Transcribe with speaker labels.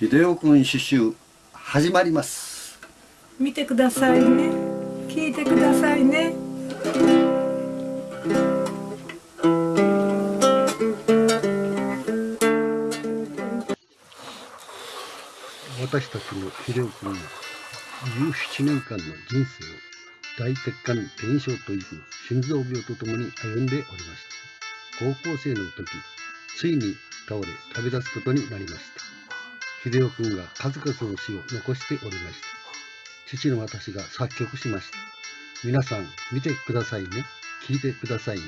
Speaker 1: 秀夫君刺繍始まります。
Speaker 2: 見てくださいね。聞いてくださいね。
Speaker 3: 私たちの秀夫君は17年間の人生を大血管炎症という心臓病とともに歩んでおりました。高校生の時ついに倒れ旅立つことになりました秀夫君が数々の詩を残しておりました。父の私が作曲しました。皆さん見てくださいね。聞いてくださいね。